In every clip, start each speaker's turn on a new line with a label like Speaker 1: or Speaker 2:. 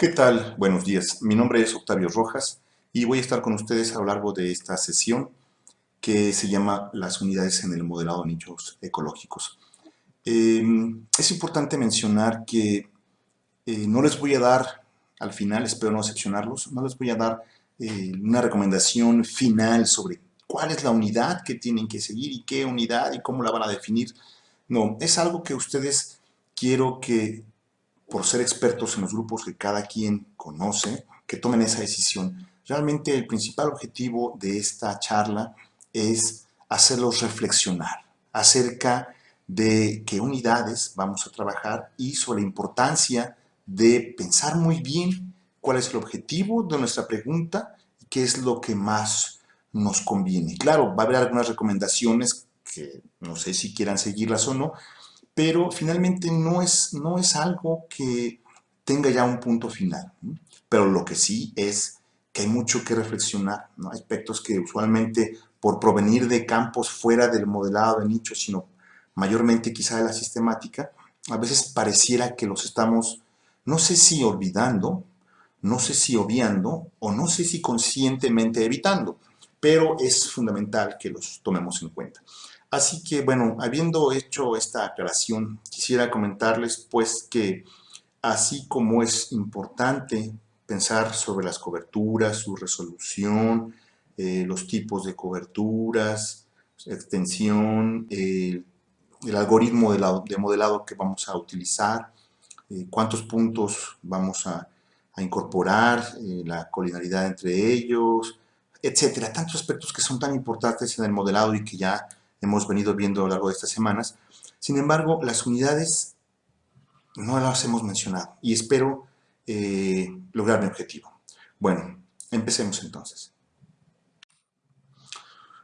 Speaker 1: ¿Qué tal? Buenos días. Mi nombre es Octavio Rojas y voy a estar con ustedes a lo largo de esta sesión que se llama Las unidades en el modelado de nichos ecológicos. Em, es importante mencionar que eh, no les voy a dar, al final, espero no decepcionarlos, no les voy a dar eh, una recomendación final sobre cuál es la unidad que tienen que seguir y qué unidad y cómo la van a definir. No, es algo que ustedes quiero que por ser expertos en los grupos que cada quien conoce, que tomen esa decisión. Realmente el principal objetivo de esta charla es hacerlos reflexionar acerca de qué unidades vamos a trabajar y sobre la importancia de pensar muy bien cuál es el objetivo de nuestra pregunta y qué es lo que más nos conviene. Claro, va a haber algunas recomendaciones que no sé si quieran seguirlas o no, pero finalmente no es, no es algo que tenga ya un punto final. Pero lo que sí es que hay mucho que reflexionar, ¿no? aspectos que usualmente por provenir de campos fuera del modelado de nicho, sino mayormente quizá de la sistemática, a veces pareciera que los estamos, no sé si olvidando, no sé si obviando, o no sé si conscientemente evitando, pero es fundamental que los tomemos en cuenta. Así que, bueno, habiendo hecho esta aclaración, quisiera comentarles pues que así como es importante pensar sobre las coberturas, su resolución, eh, los tipos de coberturas, extensión, el algoritmo de, modelado que vamos a utilizar, eh, cuántos puntos vamos a, incorporar, eh, la colinaridad entre ellos, etcétera. Tantos aspectos que son tan importantes en el modelado y que ya hemos venido viendo a lo largo de estas semanas. Sin embargo, las unidades no las hemos mencionado y espero eh, lograr mi objetivo. Bueno, empecemos entonces.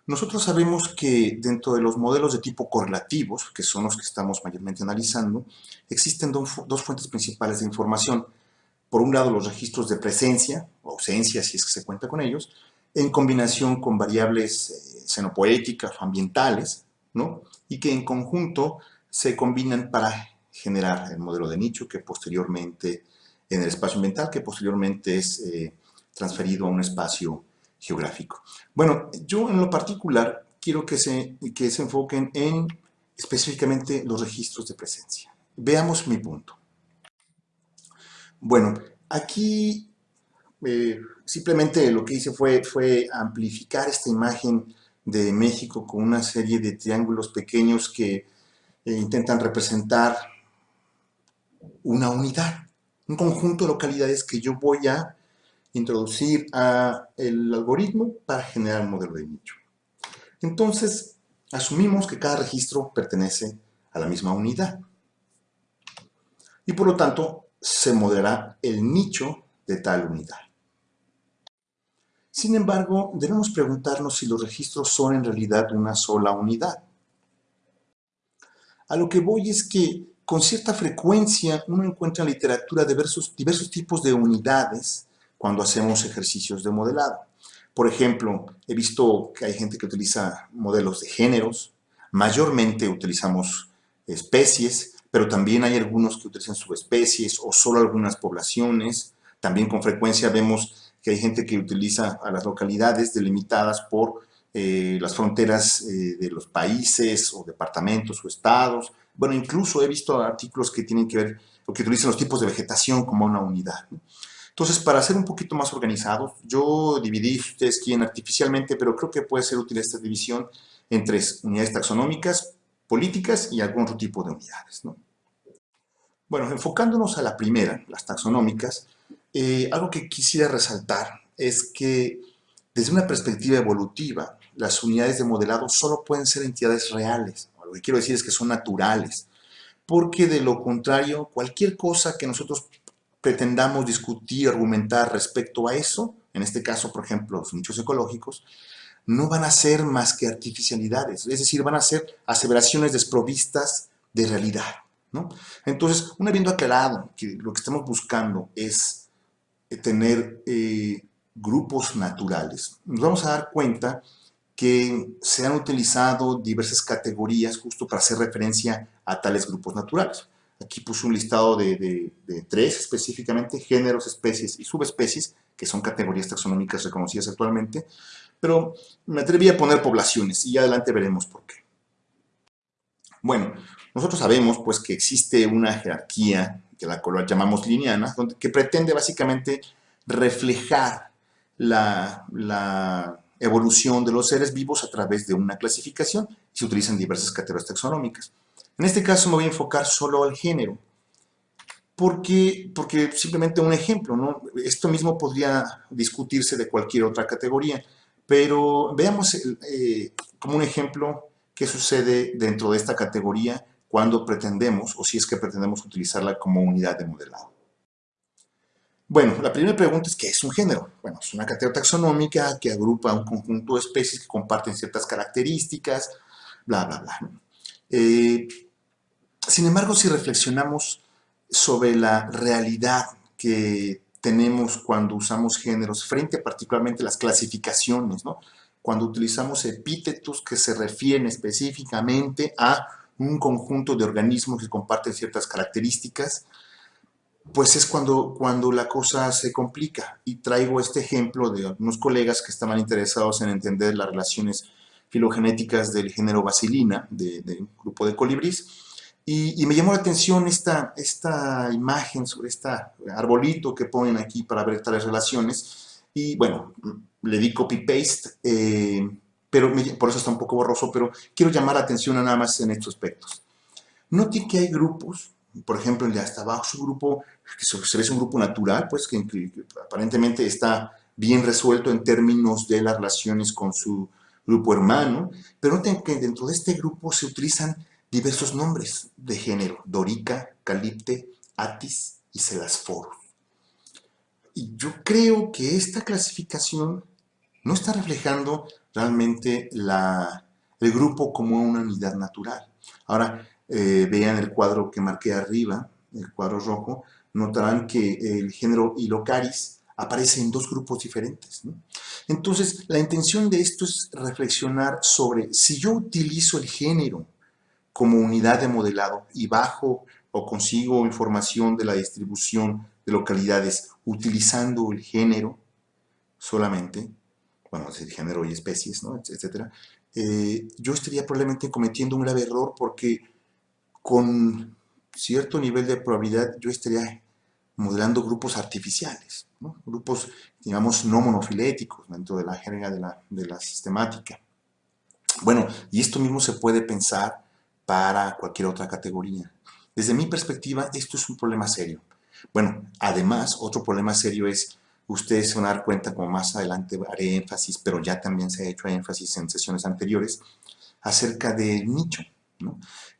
Speaker 1: Nosotros sabemos que dentro de los modelos de tipo correlativos, que son los que estamos mayormente analizando, existen dos fuentes principales de información. Por un lado, los registros de presencia o ausencia, si es que se cuenta con ellos, en combinación con variables eh, xenopoéticas o ambientales, ¿no? y que en conjunto se combinan para generar el modelo de nicho que posteriormente, en el espacio ambiental, que posteriormente es eh, transferido a un espacio geográfico. Bueno, yo en lo particular quiero que se, que se enfoquen en específicamente los registros de presencia. Veamos mi punto. Bueno, aquí eh, simplemente lo que hice fue, fue amplificar esta imagen de México con una serie de triángulos pequeños que eh, intentan representar una unidad, un conjunto de localidades que yo voy a introducir a el algoritmo para generar un modelo de nicho. Entonces, asumimos que cada registro pertenece a la misma unidad. Y por lo tanto, se modelará el nicho de tal unidad. Sin embargo, debemos preguntarnos si los registros son en realidad una sola unidad. A lo que voy es que con cierta frecuencia uno encuentra en literatura diversos, diversos tipos de unidades cuando hacemos ejercicios de modelado. Por ejemplo, he visto que hay gente que utiliza modelos de géneros, mayormente utilizamos especies, pero también hay algunos que utilizan subespecies o solo algunas poblaciones. También con frecuencia vemos que hay gente que utiliza a las localidades delimitadas por eh, las fronteras eh, de los países o departamentos o estados. Bueno, incluso he visto artículos que tienen que ver o que utilizan los tipos de vegetación como una unidad. Entonces, para ser un poquito más organizados, yo dividí, ustedes quieren artificialmente, pero creo que puede ser útil esta división entre unidades taxonómicas, políticas y algún otro tipo de unidades. Bueno, enfocándonos a la primera, las taxonómicas, eh, algo que quisiera resaltar es que desde una perspectiva evolutiva, las unidades de modelado solo pueden ser entidades reales. Lo que quiero decir es que son naturales, porque de lo contrario, cualquier cosa que nosotros pretendamos discutir, argumentar respecto a eso, en este caso, por ejemplo, los nichos ecológicos, no van a ser más que artificialidades, es decir, van a ser aseveraciones desprovistas de realidad. ¿no? Entonces, una habiendo aclarado que lo que estamos buscando es tener eh, grupos naturales, nos vamos a dar cuenta que se han utilizado diversas categorías justo para hacer referencia a tales grupos naturales. Aquí puse un listado de, tres específicamente, géneros, especies y subespecies, que son categorías taxonómicas reconocidas actualmente, pero me atreví a poner poblaciones y ya adelante veremos por qué. Bueno, nosotros sabemos pues que existe una jerarquía, que la cual llamamos lineana, que pretende básicamente reflejar la, la evolución de los seres vivos a través de una clasificación y se utilizan diversas categorías taxonómicas. En este caso me voy a enfocar solo al género, porque, porque simplemente un ejemplo, ¿no? Esto mismo podría discutirse de cualquier otra categoría, pero veamos eh, como un ejemplo qué sucede dentro de esta categoría cuando pretendemos, o si es que pretendemos utilizarla como unidad de modelado. Bueno, la primera pregunta es ¿qué es un género? Bueno, es una categoría taxonómica que agrupa un conjunto de especies que comparten ciertas características, bla, bla, bla. Eh, sin embargo, si reflexionamos sobre la realidad que tenemos cuando usamos géneros, frente particularmente a las clasificaciones, ¿no? cuando utilizamos epítetos que se refieren específicamente a un conjunto de organismos que comparten ciertas características, pues es cuando, cuando la cosa se complica. Y traigo este ejemplo de algunos colegas que estaban interesados en entender las relaciones filogenéticas del género Basilina, del de un grupo de colibrís, y, me llamó la atención esta, esta imagen sobre este arbolito que ponen aquí para ver tales relaciones. Y bueno, le di copy-paste, eh, pero por eso está un poco borroso, pero quiero llamar la atención nada más en estos aspectos. Note que hay grupos, por ejemplo, el de hasta abajo su grupo, que se ve un grupo natural, pues que, que aparentemente está bien resuelto en términos de las relaciones con su grupo hermano, pero noten que dentro de este grupo se utilizan diversos nombres de género, Dorica, Calipte, Atis y Celasforos. Y yo creo que esta clasificación no está reflejando realmente el grupo como una unidad natural. Ahora, eh, vean el cuadro que marqué arriba, el cuadro rojo, notarán que el género Ilocaris aparece en dos grupos diferentes. Entonces, la intención de esto es reflexionar sobre si yo utilizo el género como unidad de modelado y bajo o consigo información de la distribución de localidades utilizando el género solamente, bueno, es género y especies, ¿no? etcétera, eh, yo estaría probablemente cometiendo un grave error porque con cierto nivel de probabilidad yo estaría modelando grupos artificiales, grupos, digamos, no monofiléticos dentro de la jerga de la, de la sistemática. Bueno, y esto mismo se puede pensar para cualquier otra categoría. Desde mi perspectiva, esto es un problema serio. Bueno, además, otro problema serio es, ustedes se van a dar cuenta, como más adelante haré énfasis, pero ya también se ha hecho énfasis en sesiones anteriores, acerca del nicho.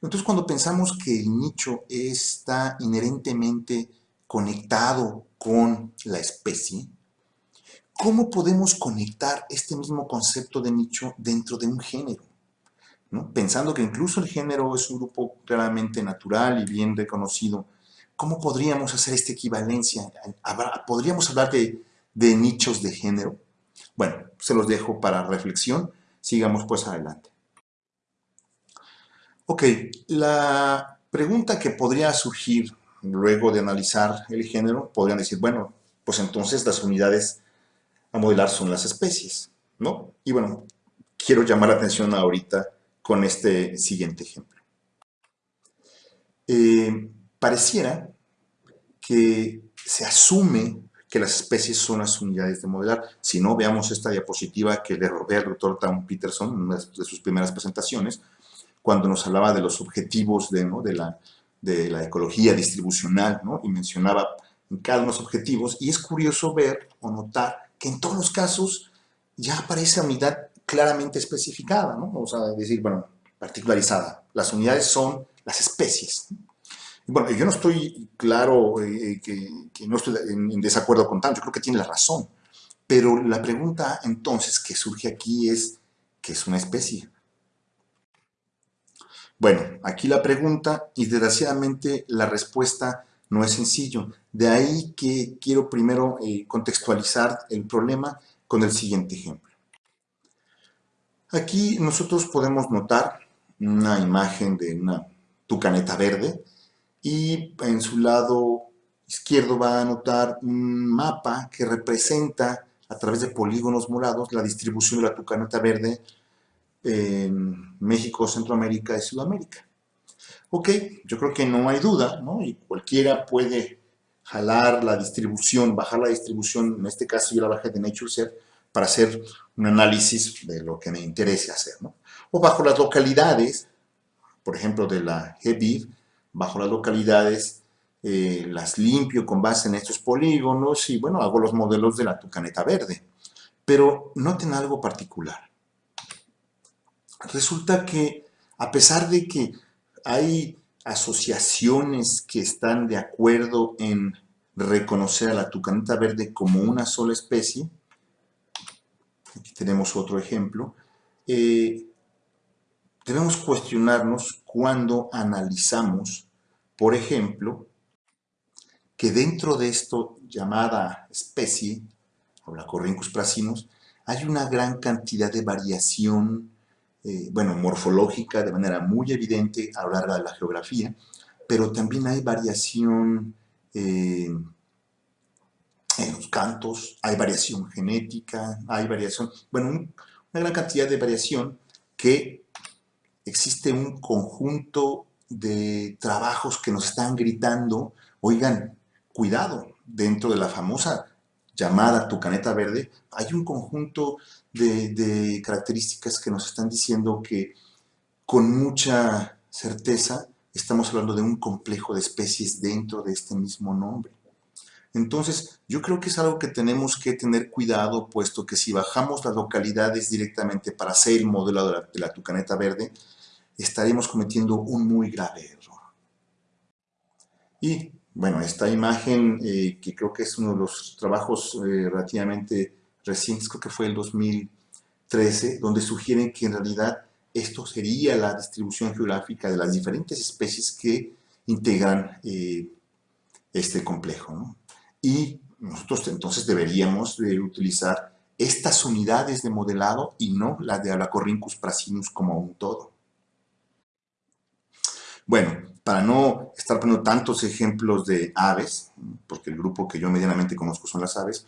Speaker 1: Entonces, cuando pensamos que el nicho está inherentemente conectado con la especie, ¿cómo podemos conectar este mismo concepto de nicho dentro de un género? pensando que incluso el género es un grupo claramente natural y bien reconocido, ¿cómo podríamos hacer esta equivalencia? ¿Podríamos hablar de, nichos de género? Bueno, se los dejo para reflexión, sigamos pues adelante. Ok, la pregunta que podría surgir luego de analizar el género, podrían decir, bueno, pues entonces las unidades a modelar son las especies, ¿no? Y bueno, quiero llamar la atención ahorita con este siguiente ejemplo. Eh, pareciera que se asume que las especies son las unidades de modelar. Si no, veamos esta diapositiva que le robé al doctor Tom Peterson en una de sus primeras presentaciones, cuando nos hablaba de los objetivos de, la, de la, ecología distribucional, y mencionaba en cada uno de los objetivos, y es curioso ver o notar que en todos los casos ya aparece unidad claramente especificada, ¿no? O sea, decir, bueno, particularizada. Las unidades son las especies. Bueno, yo no estoy claro eh, que, no estoy en, desacuerdo con tanto, yo creo que tiene la razón. Pero la pregunta entonces que surge aquí es, ¿qué es una especie? Bueno, aquí la pregunta y desgraciadamente la respuesta no es sencillo. De ahí que quiero primero eh, contextualizar el problema con el siguiente ejemplo. Aquí nosotros podemos notar una imagen de una tucaneta verde y en su lado izquierdo va a notar un mapa que representa a través de polígonos morados la distribución de la tucaneta verde en México, Centroamérica y Sudamérica. Ok, yo creo que no hay duda, ¿no? Y cualquiera puede jalar la distribución, bajar la distribución, en este caso yo la bajé de NatureSet, para hacer un análisis de lo que me interese hacer, ¿no? O bajo las localidades, por ejemplo, de la GBIF, bajo las localidades, eh, las limpio con base en estos polígonos y, bueno, hago los modelos de la tucaneta verde. Pero noten algo particular. Resulta que, a pesar de que hay asociaciones que están de acuerdo en reconocer a la tucaneta verde como una sola especie, aquí tenemos otro ejemplo, eh, debemos cuestionarnos cuando analizamos, por ejemplo, que dentro de esto llamada especie, o la Corrincus prasinus, hay una gran cantidad de variación eh, bueno, morfológica de manera muy evidente a lo largo de la geografía, pero también hay variación eh, en los cantos, hay variación genética, hay variación, bueno, una gran cantidad de variación que existe un conjunto de trabajos que nos están gritando, oigan, cuidado, dentro de la famosa llamada Tucaneta Verde, hay un conjunto de, características que nos están diciendo que con mucha certeza estamos hablando de un complejo de especies dentro de este mismo nombre. Entonces, yo creo que es algo que tenemos que tener cuidado, puesto que si bajamos las localidades directamente para hacer el modelo de de la tucaneta verde, estaremos cometiendo un muy grave error. Y, bueno, esta imagen, eh, que creo que es uno de los trabajos eh, relativamente recientes, creo que fue el 2013, donde sugieren que en realidad esto sería la distribución geográfica de las diferentes especies que integran eh, este complejo. Y nosotros entonces deberíamos de utilizar estas unidades de modelado y no la de Alacorrincus prasinus como un todo. Bueno, para no estar poniendo tantos ejemplos de aves, porque el grupo que yo medianamente conozco son las aves,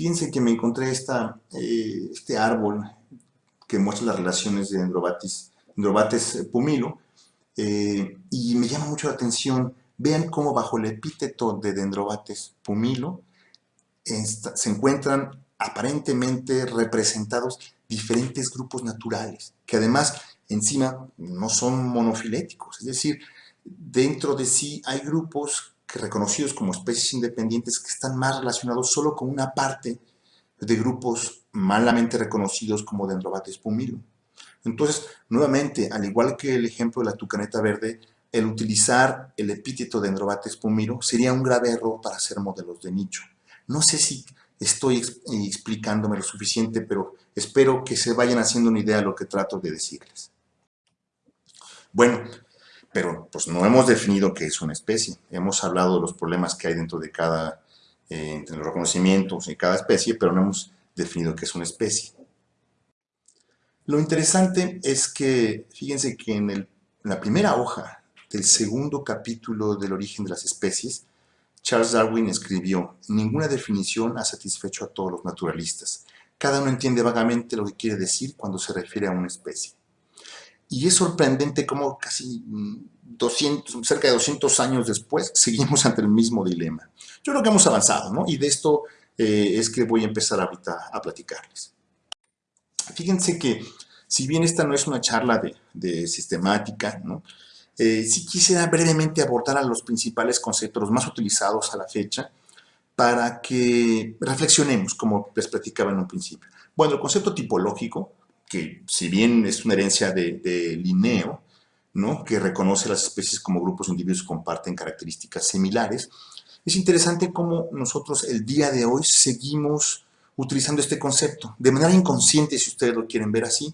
Speaker 1: Fíjense que me encontré eh, este árbol que muestra las relaciones de Dendrobates, Dendrobates pumilo eh, y me llama mucho la atención. Vean cómo bajo el epíteto de Dendrobates pumilo se encuentran aparentemente representados diferentes grupos naturales, que además encima no son monofiléticos, es decir, dentro de sí hay grupos reconocidos como especies independientes que están más relacionados solo con una parte de grupos malamente reconocidos como Dendrobates pumilo. Entonces, nuevamente, al igual que el ejemplo de la tucaneta verde, el utilizar el epíteto Dendrobates pumilo sería un grave error para hacer modelos de nicho. No sé si estoy explicándome lo suficiente, pero espero que se vayan haciendo una idea de lo que trato de decirles. Bueno, pero pues no hemos definido qué es una especie. Hemos hablado de los problemas que hay dentro de cada, eh, en cada especie, pero no hemos definido qué es una especie. Lo interesante es que, fíjense que en, la primera hoja del segundo capítulo del origen de las especies, Charles Darwin escribió, ninguna definición ha satisfecho a todos los naturalistas. Cada uno entiende vagamente lo que quiere decir cuando se refiere a una especie. Y es sorprendente cómo casi 200, mm, cerca de 200 años después seguimos ante el mismo dilema. Yo creo que hemos avanzado, ¿no? Y de esto eh, es que voy a empezar ahorita a platicarles. Fíjense que si bien esta no es una charla de, sistemática, ¿no? Eh, sí quisiera brevemente abordar a los principales conceptos más utilizados a la fecha para que reflexionemos, como les platicaba en un principio. Bueno, el concepto tipológico que si bien es una herencia de, Linneo, ¿no? que reconoce las especies como grupos individuos que comparten características similares, es interesante cómo nosotros el día de hoy seguimos utilizando este concepto, de manera inconsciente si ustedes lo quieren ver así,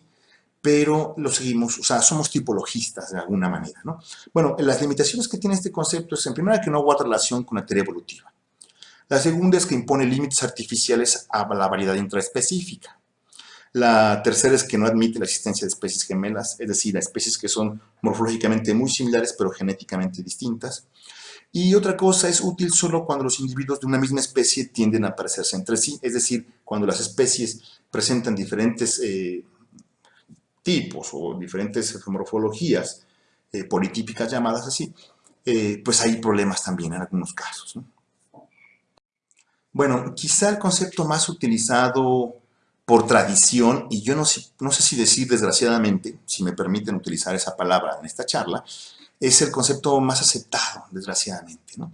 Speaker 1: pero lo seguimos, o sea, somos tipologistas de alguna manera, ¿no? Bueno, las limitaciones que tiene este concepto es, en primera, que no guarda relación con la teoría evolutiva. La segunda es que impone límites artificiales a la variedad intraespecífica. La tercera es que no admite la existencia de especies gemelas, es decir, especies que son morfológicamente muy similares pero genéticamente distintas. Y otra cosa es útil solo cuando los individuos de una misma especie tienden a parecerse entre sí, es decir, cuando las especies presentan diferentes eh, tipos o diferentes morfologías eh, politípicas llamadas así, eh, pues hay problemas también en algunos casos. Bueno, quizá el concepto más utilizado por tradición, y yo no sé, no si decir desgraciadamente, si me permiten utilizar esa palabra en esta charla, es el concepto más aceptado, desgraciadamente. ¿no?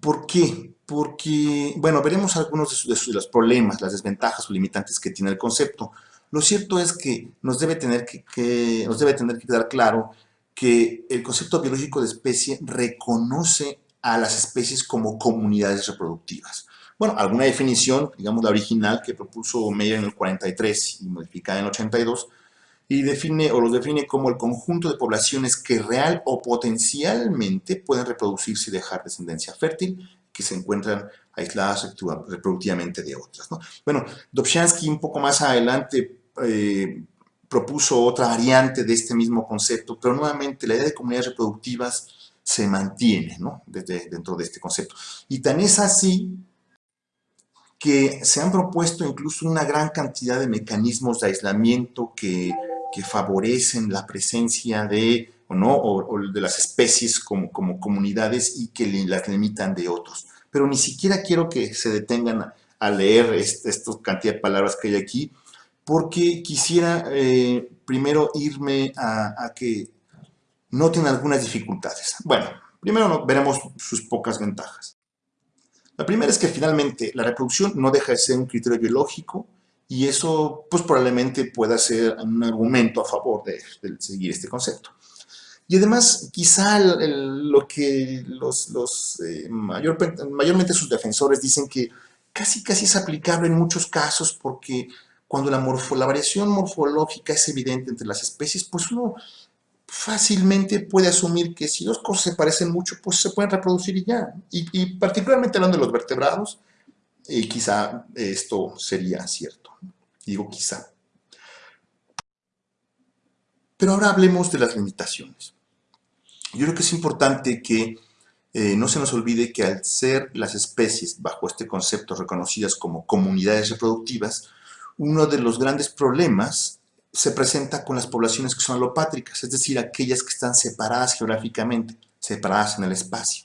Speaker 1: ¿Por qué? Porque, bueno, veremos algunos de, los problemas, las desventajas o limitantes que tiene el concepto. Lo cierto es que nos debe tener que, nos debe tener que quedar claro que el concepto biológico de especie reconoce a las especies como comunidades reproductivas. Bueno, alguna definición, digamos la original que propuso Meyer en el 43 y modificada en el 82, y define o los define como el conjunto de poblaciones que real o potencialmente pueden reproducirse y dejar descendencia fértil, que se encuentran aisladas reproductivamente de otras. Bueno, Dobzhansky un poco más adelante eh, propuso otra variante de este mismo concepto, pero nuevamente la idea de comunidades reproductivas se mantiene ¿no? Desde, dentro de este concepto. Y tan es así que se han propuesto incluso una gran cantidad de mecanismos de aislamiento que que favorecen la presencia de, o, ¿no? o, de las especies como, como comunidades y que las limitan de otros. Pero ni siquiera quiero que se detengan a, leer esta cantidad de palabras que hay aquí, porque quisiera eh, primero irme a, a, que noten algunas dificultades. Bueno, primero veremos sus pocas ventajas. La primera es que finalmente la reproducción no deja de ser un criterio biológico y eso pues probablemente pueda ser un argumento a favor de, seguir este concepto. Y además, quizá lo que los, eh, mayormente sus defensores dicen que casi casi es aplicable en muchos casos porque cuando la, la variación morfológica es evidente entre las especies, pues uno fácilmente puede asumir que si dos cosas se parecen mucho, pues se pueden reproducir y ya. Y, particularmente hablando de los vertebrados, y quizá esto sería cierto. Digo quizá. Pero ahora hablemos de las limitaciones. Yo creo que es importante que eh, no se nos olvide que al ser las especies, bajo este concepto, reconocidas como comunidades reproductivas, uno de los grandes problemas se presenta con las poblaciones que son alopátricas, es decir, aquellas que están separadas geográficamente, separadas en el espacio.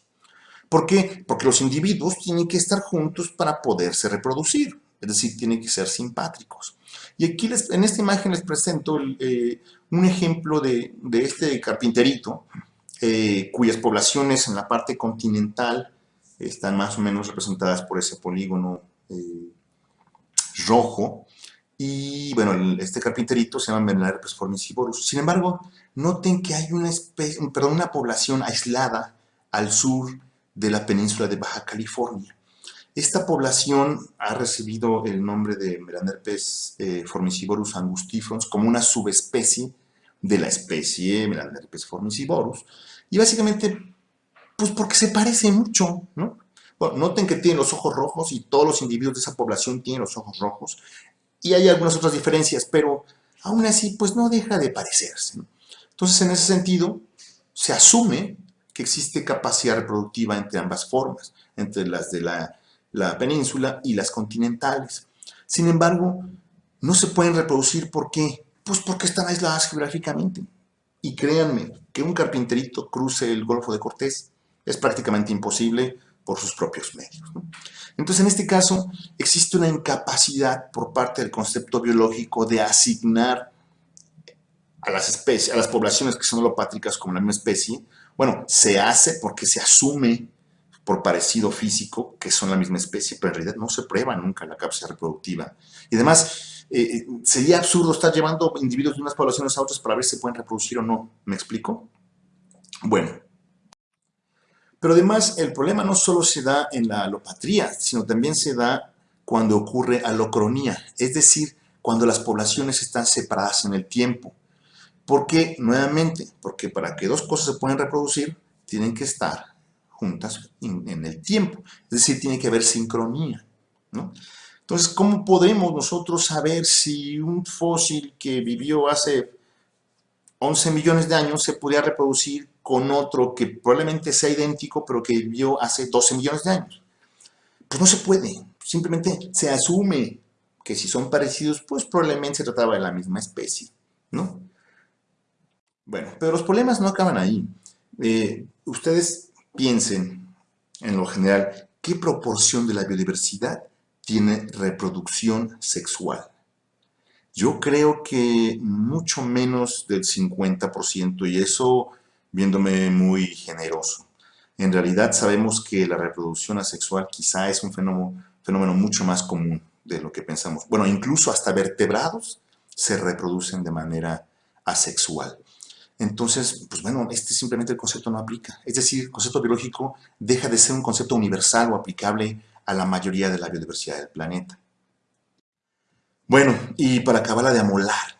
Speaker 1: ¿Por qué? Porque los individuos tienen que estar juntos para poderse reproducir, es decir, tienen que ser simpátricos. Y aquí les, en esta imagen les presento eh, un ejemplo de, este carpinterito, eh, cuyas poblaciones en la parte continental están más o menos representadas por ese polígono eh, rojo. Y bueno, este carpinterito se llama Melanarpes formicivorus. Sin embargo, noten que hay una, especie, perdón, una población aislada al sur de la península de Baja California. Esta población ha recibido el nombre de Melanerpes eh, formicivorus angustifrons como una subespecie de la especie Melanerpes formicivorus. Y básicamente, pues porque se parece mucho, ¿no? noten que tienen los ojos rojos y todos los individuos de esa población tienen los ojos rojos. Y hay algunas otras diferencias, pero aún así, pues no deja de parecerse. Entonces, en ese sentido, se asume que existe capacidad reproductiva entre ambas formas, entre las de la, península y las continentales. Sin embargo, no se pueden reproducir, ¿por qué? Pues porque están aisladas geográficamente. Y créanme, que un carpinterito cruce el Golfo de Cortés es prácticamente imposible por sus propios medios. Entonces, en este caso, existe una incapacidad por parte del concepto biológico de asignar a las especies, a las poblaciones que son holopátricas como la misma especie, bueno, se hace porque se asume por parecido físico que son la misma especie, pero en realidad no se prueba nunca la capacidad reproductiva. Y además, eh, eh, sería absurdo estar llevando individuos de unas poblaciones a otras para ver si pueden reproducir o no. ¿Me explico? Bueno. Pero además, el problema no solo se da en la alopatría, sino también se da cuando ocurre alocronía, es decir, cuando las poblaciones están separadas en el tiempo. ¿Por qué? Nuevamente, porque para que dos cosas se puedan reproducir, tienen que estar juntas en, el tiempo. Es decir, tiene que haber sincronía. Entonces, ¿cómo podemos nosotros saber si un fósil que vivió hace 11 millones de años se podía reproducir con otro que probablemente sea idéntico, pero que vivió hace 12 millones de años. Pues no se puede, simplemente se asume que si son parecidos, pues probablemente se trataba de la misma especie, ¿no? Bueno, pero los problemas no acaban ahí. Eh, ustedes piensen, en lo general, ¿qué proporción de la biodiversidad tiene reproducción sexual? Yo creo que mucho menos del 50% y eso viéndome muy generoso. En realidad sabemos que la reproducción asexual quizá es un fenómeno, mucho más común de lo que pensamos. Bueno, incluso hasta vertebrados se reproducen de manera asexual. Entonces, pues bueno, este simplemente el concepto no aplica. Es decir, el concepto biológico deja de ser un concepto universal o aplicable a la mayoría de la biodiversidad del planeta. Bueno, y para acabarla de amolar,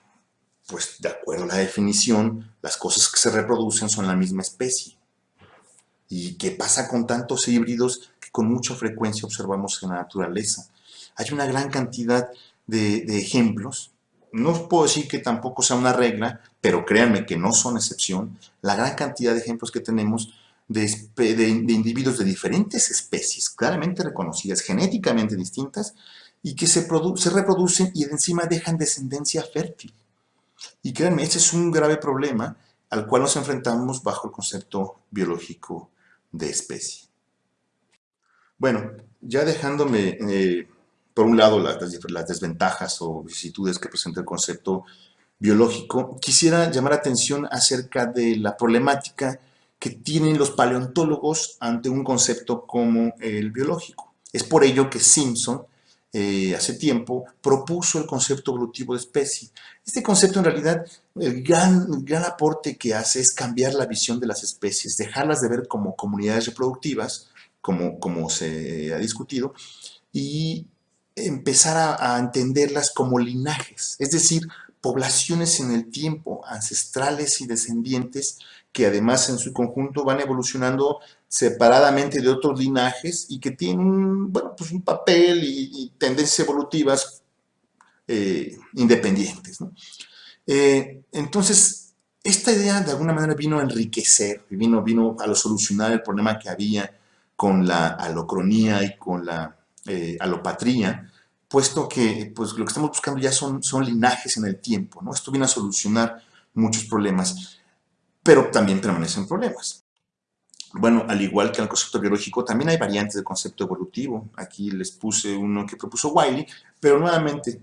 Speaker 1: pues de acuerdo a la definición, las cosas que se reproducen son la misma especie. ¿Y qué pasa con tantos híbridos que con mucha frecuencia observamos en la naturaleza? Hay una gran cantidad de, ejemplos, no puedo decir que tampoco sea una regla, pero créanme que no son excepción, la gran cantidad de ejemplos que tenemos de, de, individuos de diferentes especies, claramente reconocidas, genéticamente distintas, y que se reproducen y encima dejan descendencia fértil. Y créanme, este es un grave problema al cual nos enfrentamos bajo el concepto biológico de especie. Bueno, ya dejándome, eh, por un lado, las, las, desventajas o vicisitudes que presenta el concepto biológico, quisiera llamar atención acerca de la problemática que tienen los paleontólogos ante un concepto como el biológico. Es por ello que Simpson eh, hace tiempo, propuso el concepto evolutivo de especie. Este concepto en realidad, el gran, gran aporte que hace es cambiar la visión de las especies, dejarlas de ver como comunidades reproductivas, como, como se ha discutido, y empezar a, a entenderlas como linajes, es decir, poblaciones en el tiempo, ancestrales y descendientes, que además en su conjunto van evolucionando separadamente de otros linajes y que tienen bueno, pues un papel y, tendencias evolutivas eh, independientes. Eh, entonces, esta idea de alguna manera vino a enriquecer, vino, vino a solucionar el problema que había con la alocronía y con la eh, alopatría, puesto que pues, lo que estamos buscando ya son, son linajes en el tiempo. ¿no? Esto viene a solucionar muchos problemas, pero también permanecen problemas. Bueno, al igual que en el concepto biológico, también hay variantes del concepto evolutivo. Aquí les puse uno que propuso Wiley, pero nuevamente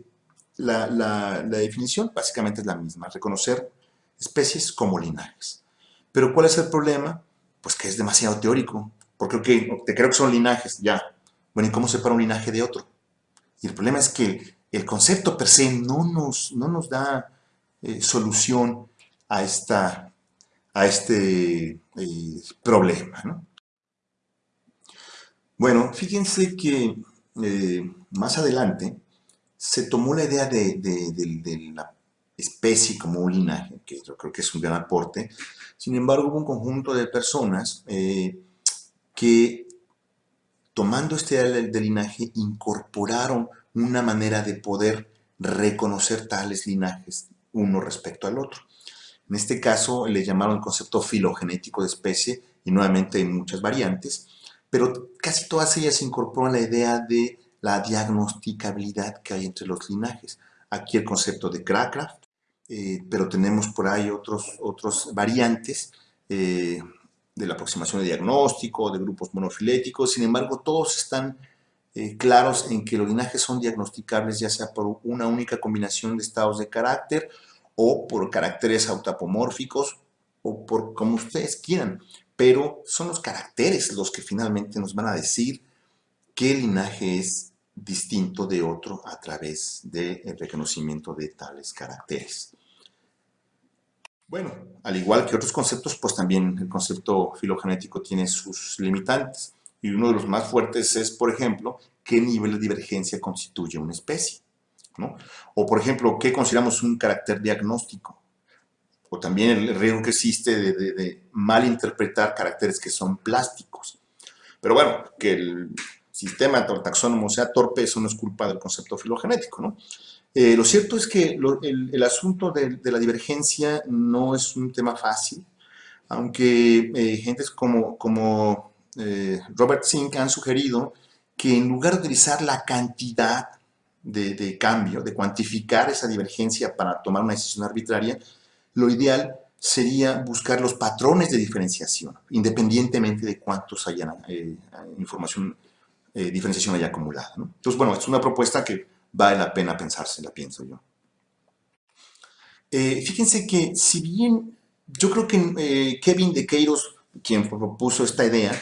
Speaker 1: la, definición básicamente es la misma, reconocer especies como linajes. Pero ¿cuál es el problema? Pues que es demasiado teórico, porque te creo que son linajes, ya. Bueno, ¿y cómo separa un linaje de otro? Y el problema es que el concepto per se no nos, no nos da eh, solución a esta a este eh, problema. Bueno, fíjense que eh, más adelante se tomó la idea de, la especie como un linaje, que yo creo que es un gran aporte. Sin embargo, hubo un conjunto de personas eh, que, tomando este del linaje, incorporaron una manera de poder reconocer tales linajes uno respecto al otro. En este caso le llamaron el concepto filogenético de especie y nuevamente hay muchas variantes, pero casi todas ellas incorporan la idea de la diagnosticabilidad que hay entre los linajes. Aquí el concepto de Crackraft, eh, pero tenemos por ahí otros, otros variantes eh, de la aproximación de diagnóstico, de grupos monofiléticos, sin embargo todos están eh, claros en que los linajes son diagnosticables ya sea por una única combinación de estados de carácter o por caracteres autapomórficos o por como ustedes quieran, pero son los caracteres los que finalmente nos van a decir qué linaje es distinto de otro a través del reconocimiento de tales caracteres. Bueno, al igual que otros conceptos, pues también el concepto filogenético tiene sus limitantes. Y uno de los más fuertes es, por ejemplo, qué nivel de divergencia constituye una especie. O, por ejemplo, ¿qué consideramos un carácter diagnóstico? O también el riesgo que existe de, de, malinterpretar caracteres que son plásticos. Pero bueno, que el sistema taxónomo sea torpe, eso no es culpa del concepto filogenético, ¿no? Eh, lo cierto es que el, asunto de, la divergencia no es un tema fácil, aunque eh, gentes como, como eh, Robert Zink han sugerido que en lugar de utilizar la cantidad de, cambio, de cuantificar esa divergencia para tomar una decisión arbitraria, lo ideal sería buscar los patrones de diferenciación, independientemente de cuántos hayan información, diferenciación haya acumulada. Entonces, bueno, es una propuesta que vale la pena pensársela, pienso yo. Eh, fíjense que si bien yo creo que eh, Kevin de Queiros, quien propuso esta idea,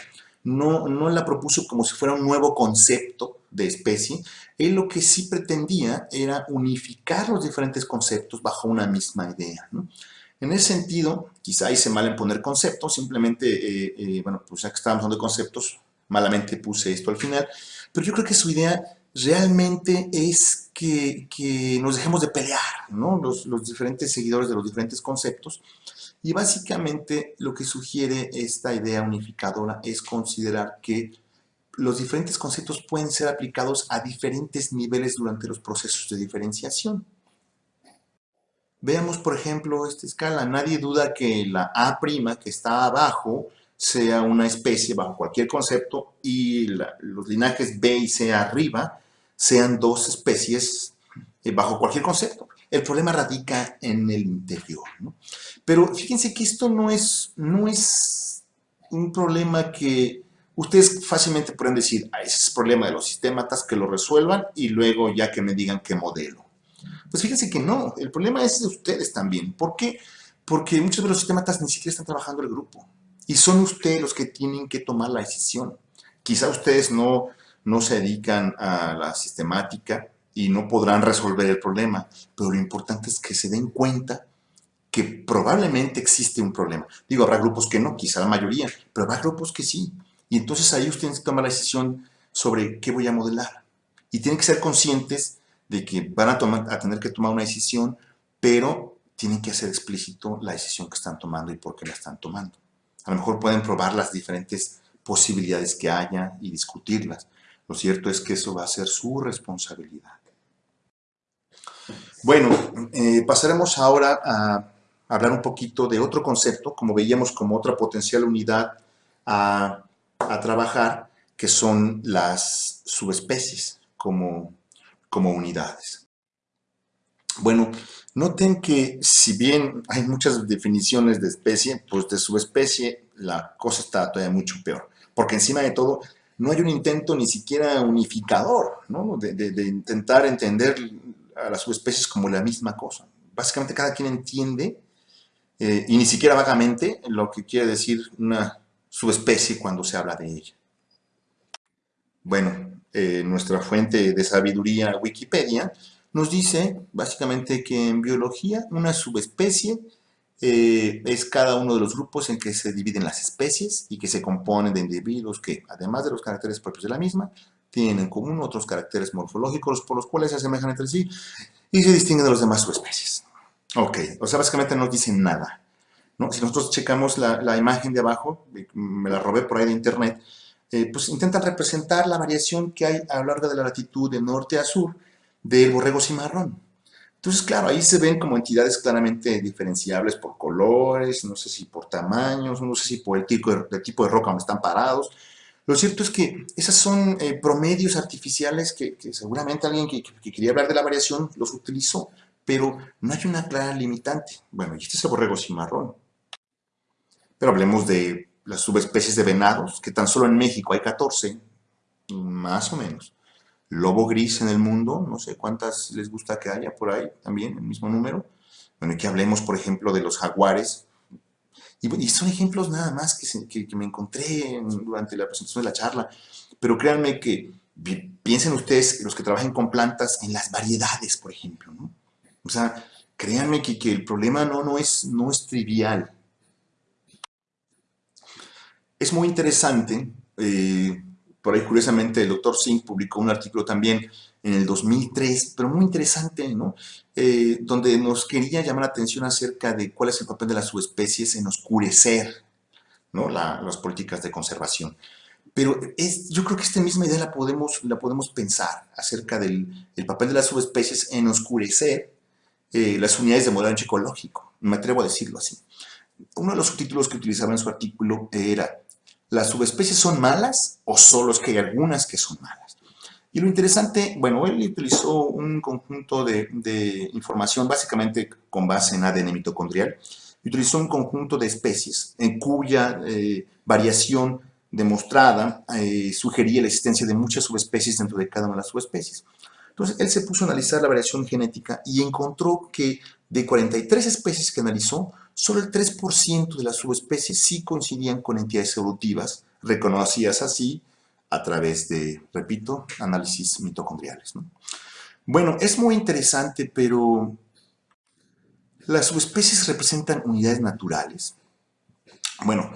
Speaker 1: no, no la propuso como si fuera un nuevo concepto de especie, él lo que sí pretendía era unificar los diferentes conceptos bajo una misma idea. En ese sentido, quizá hice mal en poner conceptos, simplemente, eh, bueno, pues ya que estábamos hablando de conceptos, malamente puse esto al final, pero yo creo que su idea realmente es que, nos dejemos de pelear, ¿no? Los, diferentes seguidores de los diferentes conceptos. Y básicamente lo que sugiere esta idea unificadora es considerar que los diferentes conceptos pueden ser aplicados a diferentes niveles durante los procesos de diferenciación. Veamos, por ejemplo, esta escala. Nadie duda que la A' que está abajo sea una especie bajo cualquier concepto y los linajes B y C arriba sean dos especies eh, bajo cualquier concepto. El problema radica en el interior. Pero fíjense que esto no es, no es un problema que ustedes fácilmente pueden decir, ah, ese es el problema de los sistemas, que lo resuelvan y luego ya que me digan qué modelo. Pues fíjense que no, el problema es de ustedes también. ¿Por qué? Porque muchos de los sistemas ni siquiera están trabajando el grupo. Y son ustedes los que tienen que tomar la decisión. Quizá ustedes no no se dedican a la sistemática y no podrán resolver el problema, pero lo importante es que se den cuenta que probablemente existe un problema. Digo, habrá grupos que no, quizá la mayoría, pero habrá grupos que sí. Y entonces ahí ustedes toman la decisión sobre qué voy a modelar. Y tienen que ser conscientes de que van a, tomar, a tener que tomar una decisión, pero tienen que hacer explícito la decisión que están tomando y por qué la están tomando. A lo mejor pueden probar las diferentes posibilidades que haya y discutirlas, lo cierto es que eso va a ser su responsabilidad. Bueno, eh, pasaremos ahora a hablar un poquito de otro concepto, como veíamos como otra potencial unidad a, trabajar, que son las subespecies como, como unidades. Bueno, noten que si bien hay muchas definiciones de especie, pues de subespecie la cosa está todavía mucho peor. Porque encima de todo, no hay un intento ni siquiera unificador, ¿no? de, intentar entender a las subespecies como la misma cosa. Básicamente cada quien entiende, eh, y ni siquiera vagamente, lo que quiere decir una subespecie cuando se habla de ella. Bueno, eh, nuestra fuente de sabiduría Wikipedia nos dice básicamente que en biología una subespecie eh, es cada uno de los grupos en que se dividen las especies y que se componen de individuos que, además de los caracteres propios de la misma, tienen en común otros caracteres morfológicos por los cuales se asemejan entre sí y se distinguen de los demás subespecies. Ok, o sea, básicamente no dicen nada. Si nosotros checamos la, imagen de abajo, me la robé por ahí de internet, eh, pues intentan representar la variación que hay a lo largo de la latitud de norte a sur del borrego cimarrón. Entonces, claro, ahí se ven como entidades claramente diferenciables por colores, no sé si por tamaños, no sé si por el tipo de, tipo de roca donde están parados. Lo cierto es que esos son eh, promedios artificiales que, seguramente alguien que, quería hablar de la variación los utilizó, pero no hay una clara limitante. Bueno, y este es el borrego cimarrón. Pero hablemos de las subespecies de venados, que tan solo en México hay 14, más o menos lobo gris en el mundo, no sé cuántas les gusta que haya por ahí también, el mismo número. Bueno, y que hablemos, por ejemplo, de los jaguares. Y, son ejemplos nada más que, me encontré durante la presentación de la charla. Pero créanme que piensen ustedes, los que trabajen con plantas, en las variedades, por ejemplo. ¿no? O sea, créanme que, el problema no, no, es, no es trivial. Es muy interesante eh, por ahí, curiosamente, el doctor Singh publicó un artículo también en el 2003, pero muy interesante, ¿no? Eh, donde nos quería llamar la atención acerca de cuál es el papel de las subespecies en oscurecer ¿no? las políticas de conservación. pero es, yo creo que esta misma idea la podemos, la podemos pensar acerca del el papel de las subespecies en oscurecer eh, las unidades de modelo ecológico. Me atrevo a decirlo así. Uno de los subtítulos que utilizaba en su artículo era ¿Las subespecies son malas o solo es que hay algunas que son malas? Y lo interesante, bueno, él utilizó un conjunto de, información básicamente con base en ADN mitocondrial y utilizó un conjunto de especies en cuya eh, variación demostrada eh, sugería la existencia de muchas subespecies dentro de cada una de las subespecies. Entonces, él se puso a analizar la variación genética y encontró que de 43 especies que analizó, solo el 3% de las subespecies sí coincidían con entidades evolutivas, reconocidas así a través de, repito, análisis mitocondriales. Bueno, es muy interesante, pero las subespecies representan unidades naturales. Bueno,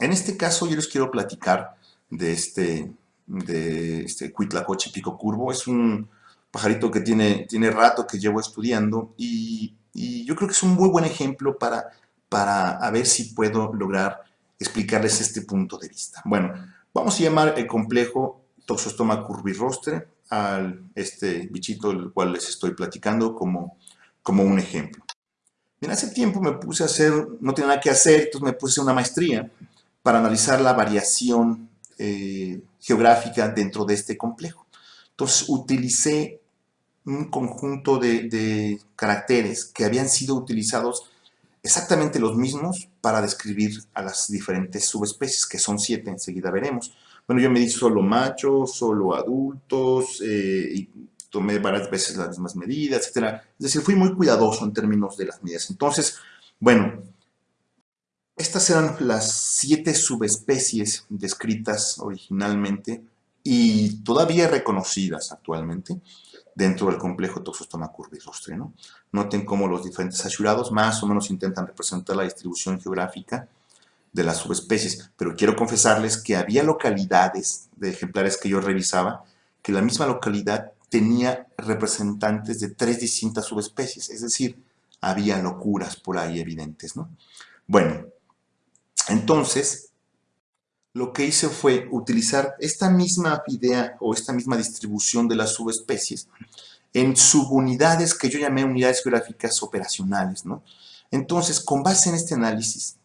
Speaker 1: en este caso yo les quiero platicar de este, de este Cuitlacoche pico curvo. Es un pajarito que tiene, tiene rato que llevo estudiando y, yo creo que es un muy buen ejemplo para, para a ver si puedo lograr explicarles este punto de vista. Bueno, vamos a llamar el complejo Toxostoma curvirostre al este bichito del cual les estoy platicando como, como un ejemplo. En hace tiempo me puse a hacer, no tenía nada que hacer, entonces me puse una maestría para analizar la variación eh, geográfica dentro de este complejo. Entonces utilicé un conjunto de, caracteres que habían sido utilizados exactamente los mismos para describir a las diferentes subespecies, que son siete, enseguida veremos. Bueno, yo me di solo machos, solo adultos, eh, y tomé varias veces las mismas medidas, etc. Es decir, fui muy cuidadoso en términos de las medidas. Entonces, bueno, estas eran las siete subespecies descritas originalmente y todavía reconocidas actualmente dentro del complejo Toxostoma curvirostre. ¿no? Noten cómo los diferentes asurados más o menos intentan representar la distribución geográfica de las subespecies, pero quiero confesarles que había localidades de ejemplares que yo revisaba que la misma localidad tenía representantes de tres distintas subespecies, es decir, había locuras por ahí evidentes. ¿no? Bueno, entonces, lo que hice fue utilizar esta misma idea o esta misma distribución de las subespecies en subunidades que yo llamé unidades geográficas operacionales. ¿no? Entonces, con base en este análisis,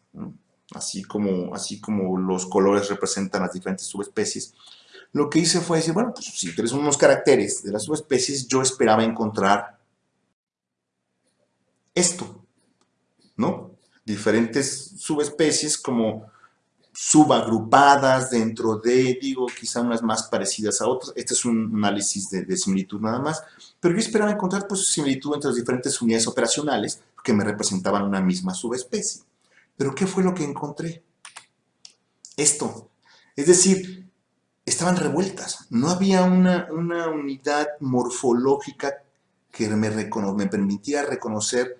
Speaker 1: así, como, así como los colores representan las diferentes subespecies, lo que hice fue decir, bueno, pues si tienes unos caracteres de las subespecies, yo esperaba encontrar esto, ¿no? diferentes subespecies como subagrupadas dentro de, digo, quizá unas más parecidas a otras. Este es un análisis de, similitud nada más. Pero yo esperaba encontrar pues, similitud entre las diferentes unidades operacionales que me representaban una misma subespecie. Pero ¿qué fue lo que encontré? Esto. Es decir, estaban revueltas. No había una, una unidad morfológica que me, me permitía reconocer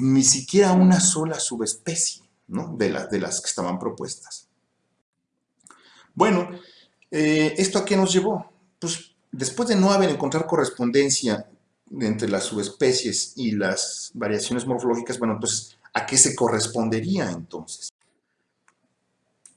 Speaker 1: ni siquiera una sola subespecie ¿no? de, de las que estaban propuestas. Bueno, eh, ¿esto a qué nos llevó? Pues después de no haber encontrado correspondencia entre las subespecies y las variaciones morfológicas, bueno, entonces, ¿a qué se correspondería entonces?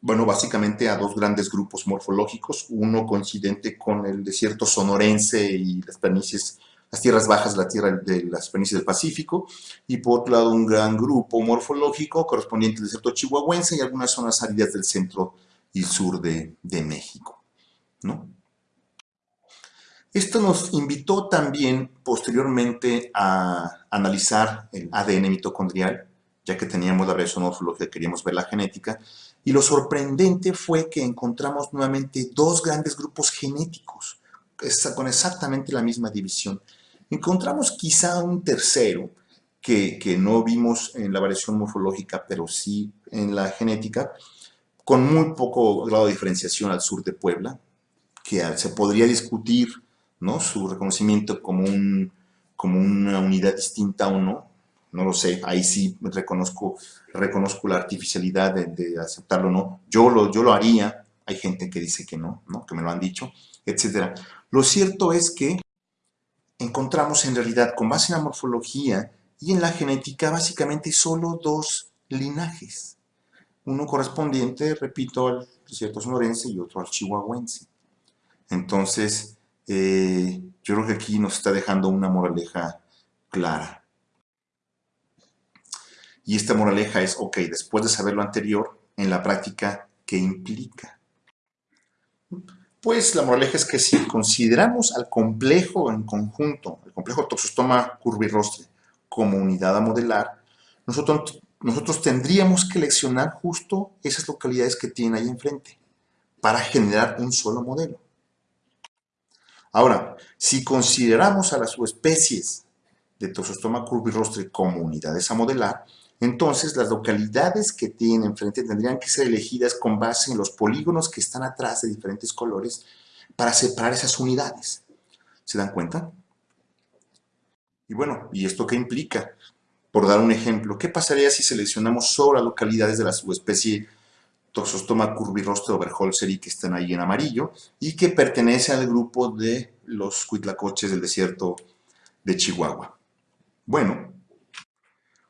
Speaker 1: Bueno, básicamente a dos grandes grupos morfológicos, uno coincidente con el desierto sonorense y las planicies las tierras bajas la tierra de las planicies del Pacífico, y por otro lado un gran grupo morfológico correspondiente al desierto chihuahuense y algunas zonas áridas del centro y sur de, México. ¿no? Esto nos invitó también posteriormente a analizar el ADN mitocondrial, ya que teníamos la variación morfológica, queríamos ver la genética, y lo sorprendente fue que encontramos nuevamente dos grandes grupos genéticos, con exactamente la misma división. Encontramos quizá un tercero que, no vimos en la variación morfológica, pero sí en la genética, con muy poco grado de diferenciación al sur de Puebla, que se podría discutir ¿no? su reconocimiento como, un, como una unidad distinta o no, no lo sé, ahí sí reconozco, reconozco la artificialidad de, aceptarlo o no, yo lo, yo lo haría, hay gente que dice que no, ¿no? que me lo han dicho, etc. Lo cierto es que encontramos en realidad con base en la morfología y en la genética básicamente solo dos linajes. uno correspondiente, repito, al desierto sonorense y otro al chihuahuense. Entonces, eh, yo creo que aquí nos está dejando una moraleja clara. Y esta moraleja es, ok, después de saber lo anterior, en la práctica, ¿qué implica? Pues la moraleja es que si consideramos al complejo en conjunto, el complejo toxostoma curvirostre, como unidad a modelar, nosotros, nosotros tendríamos que leccionar justo esas localidades que tienen ahí enfrente para generar un solo modelo. Ahora, si consideramos a las subespecies de Toxostoma curvirostre como unidades a modelar, entonces las localidades que tienen enfrente tendrían que ser elegidas con base en los polígonos que están atrás de diferentes colores para separar esas unidades. ¿Se dan cuenta? Y bueno, ¿y esto qué implica? Por dar un ejemplo, ¿qué pasaría si seleccionamos solo las localidades de la subespecie Toxostoma curvirostro overholzeri que están ahí en amarillo y que pertenece al grupo de los cuitlacoches del desierto de Chihuahua? Bueno,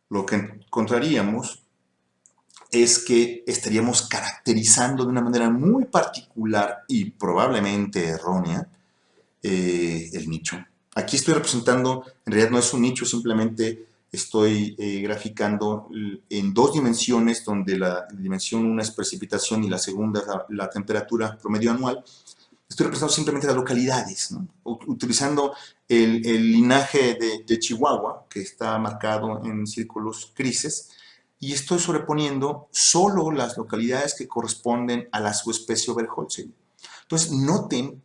Speaker 1: lo que encontraríamos es que estaríamos caracterizando de una manera muy particular y probablemente errónea eh, el nicho. Aquí estoy representando, en realidad no es un nicho, simplemente estoy eh, graficando en dos dimensiones, donde la dimensión una es precipitación y la segunda es la, temperatura promedio anual. Estoy representando simplemente las localidades, utilizando el, linaje de, de, Chihuahua, que está marcado en círculos grises, y estoy sobreponiendo solo las localidades que corresponden a la subespecie Oberholzer. Entonces, noten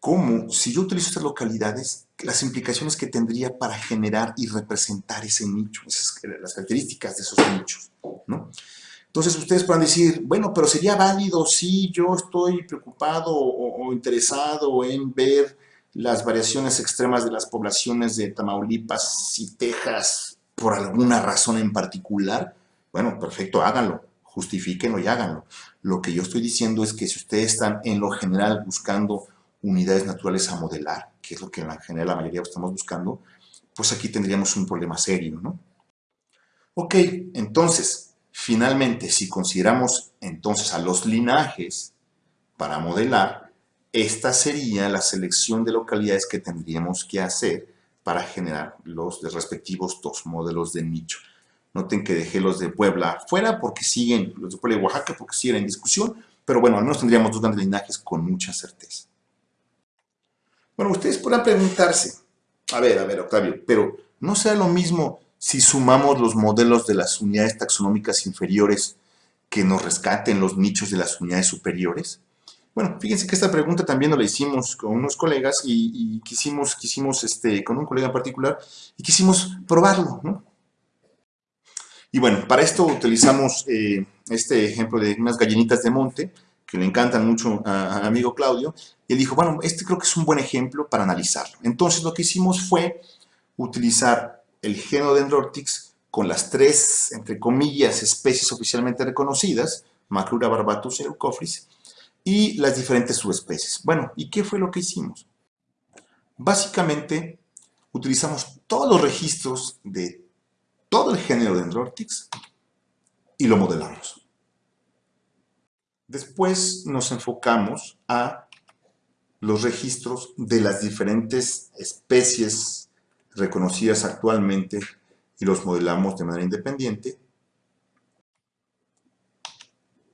Speaker 1: cómo, si yo utilizo estas localidades, las implicaciones que tendría para generar y representar ese nicho, las características de esos nichos, ¿no? Entonces ustedes pueden decir, bueno, pero sería válido si yo estoy preocupado interesado en ver las variaciones extremas de las poblaciones de Tamaulipas y Texas por alguna razón en particular. Bueno, perfecto, háganlo, justifíquenlo y háganlo. Lo que yo estoy diciendo es que si ustedes están en lo general buscando unidades naturales a modelar, que es lo que en general la mayoría estamos buscando, pues aquí tendríamos un problema serio, ¿no? Ok, entonces, finalmente, si consideramos entonces a los linajes para modelar, esta sería la selección de localidades que tendríamos que hacer para generar los respectivos dos modelos de nicho. Noten que dejé los de Puebla fuera porque siguen, los de Puebla y Oaxaca porque siguen en discusión, pero bueno, al menos tendríamos dos grandes linajes con mucha certeza. Bueno, ustedes podrán preguntarse, a ver, a ver, Octavio, pero ¿no será lo mismo si sumamos los modelos de las unidades taxonómicas inferiores que nos rescaten los nichos de las unidades superiores? Bueno, fíjense que esta pregunta también la hicimos con unos colegas y, quisimos, quisimos este, con un colega en particular, y quisimos probarlo, ¿no? Y bueno, para esto utilizamos eh, este ejemplo de unas gallinitas de monte, que le encantan mucho a, amigo Claudio, y él dijo, bueno, este creo que es un buen ejemplo para analizarlo. Entonces lo que hicimos fue utilizar el Genodendrotix con las tres, entre comillas, especies oficialmente reconocidas, Macrura barbatus y Eucofris, y las diferentes subespecies. Bueno, ¿y qué fue lo que hicimos? Básicamente, utilizamos todos los registros de todo el género Dendrotix y lo modelamos. Después nos enfocamos a los registros de las diferentes especies reconocidas actualmente y los modelamos de manera independiente.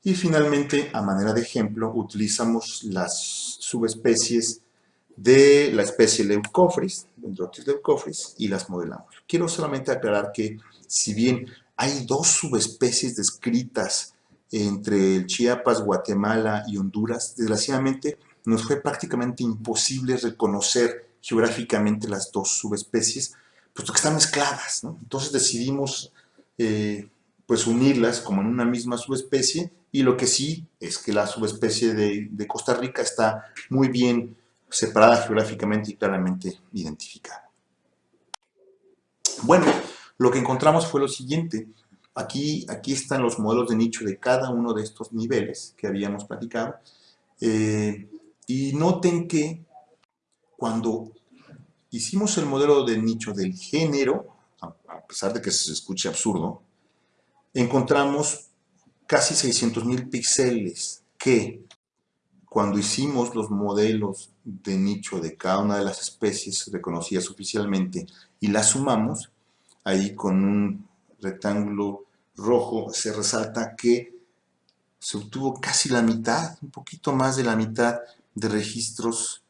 Speaker 1: Y finalmente, a manera de ejemplo, utilizamos las subespecies de la especie Leucofris, Dendrotis leucofris, y las modelamos. Quiero solamente aclarar que, si bien hay dos subespecies descritas entre el Chiapas, Guatemala y Honduras, desgraciadamente nos fue prácticamente imposible reconocer geográficamente las dos subespecies, puesto que están mezcladas. Entonces decidimos eh, pues unirlas como en una misma subespecie y lo que sí es que la subespecie de, de Costa Rica está muy bien separada geográficamente y claramente identificada. Bueno, lo que encontramos fue lo siguiente. Aquí, aquí están los modelos de nicho de cada uno de estos niveles que habíamos platicado. Eh, y noten que cuando hicimos el modelo de nicho del género, a pesar de que se escuche absurdo, encontramos casi 600.000 píxeles que cuando hicimos los modelos de nicho de cada una de las especies reconocidas oficialmente y las sumamos, ahí con un rectángulo rojo se resalta que se obtuvo casi la mitad, un poquito más de la mitad de registros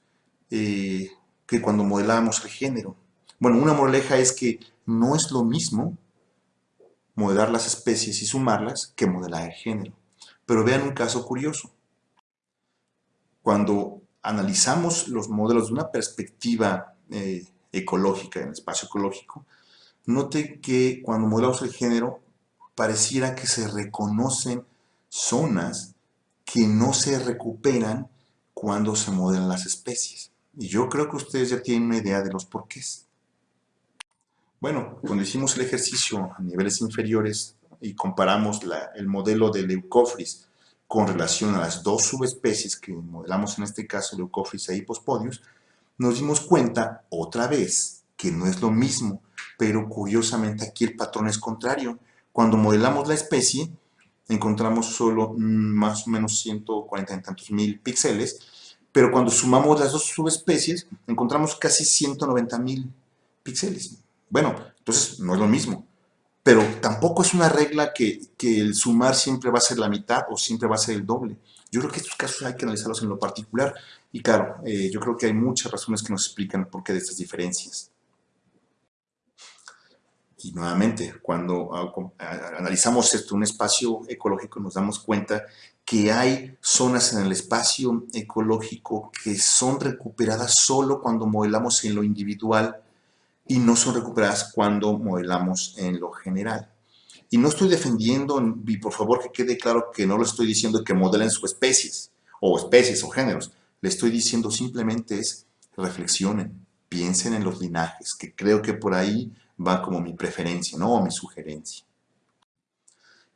Speaker 1: eh, que cuando modelamos el género. Bueno, una moraleja es que no es lo mismo modelar las especies y sumarlas que modelar el género. Pero vean un caso curioso. Cuando analizamos los modelos de una perspectiva eh, ecológica, en el espacio ecológico, note que cuando modelamos el género, pareciera que se reconocen zonas que no se recuperan cuando se modelan las especies. Y yo creo que ustedes ya tienen una idea de los porqués. Bueno, cuando hicimos el ejercicio a niveles inferiores y comparamos el modelo de Leucophrys con relación a las dos subespecies que modelamos en este caso, Leucophrys e Hipospodius, nos dimos cuenta otra vez que no es lo mismo, pero curiosamente aquí el patrón es contrario. Cuando modelamos la especie, encontramos solo más o menos 140 y tantos mil píxeles, pero cuando sumamos las dos subespecies, encontramos casi 190 mil píxeles. Bueno, entonces no es lo mismo, pero tampoco es una regla que, el sumar siempre va a ser la mitad o siempre va a ser el doble. Yo creo que estos casos hay que analizarlos en lo particular y claro, eh, yo creo que hay muchas razones que nos explican por qué de estas diferencias. Y nuevamente, cuando analizamos esto, un espacio ecológico, nos damos cuenta que hay zonas en el espacio ecológico que son recuperadas solo cuando modelamos en lo individual y no son recuperadas cuando modelamos en lo general. Y no estoy defendiendo, y por favor que quede claro que no lo estoy diciendo que modelen sus especies, o especies o géneros. Le estoy diciendo simplemente es reflexionen, piensen en los linajes, que creo que por ahí va como mi preferencia, ¿no? O mi sugerencia.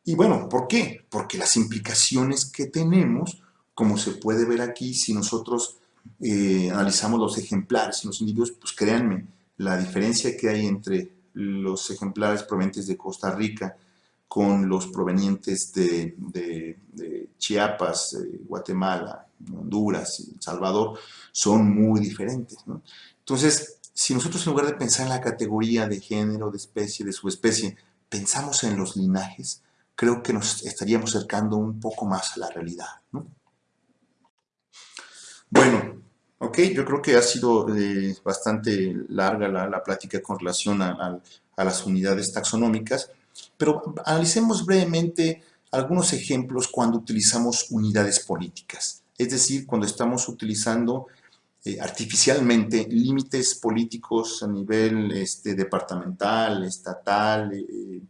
Speaker 1: Y bueno, ¿por qué? Porque las implicaciones que tenemos, como se puede ver aquí, si nosotros eh, analizamos los ejemplares los individuos, pues créanme, la diferencia que hay entre los ejemplares provenientes de Costa Rica con los provenientes de, Chiapas, Guatemala, Honduras, El Salvador, son muy diferentes. Entonces, si nosotros en lugar de pensar en la categoría de género, de especie, de subespecie, pensamos en los linajes, creo que nos estaríamos acercando un poco más a la realidad. Bueno, ok, yo creo que ha sido eh, bastante larga la, plática con relación a, a las unidades taxonómicas, pero analicemos brevemente algunos ejemplos cuando utilizamos unidades políticas, es decir, cuando estamos utilizando eh, artificialmente límites políticos a nivel este, departamental, estatal, eh,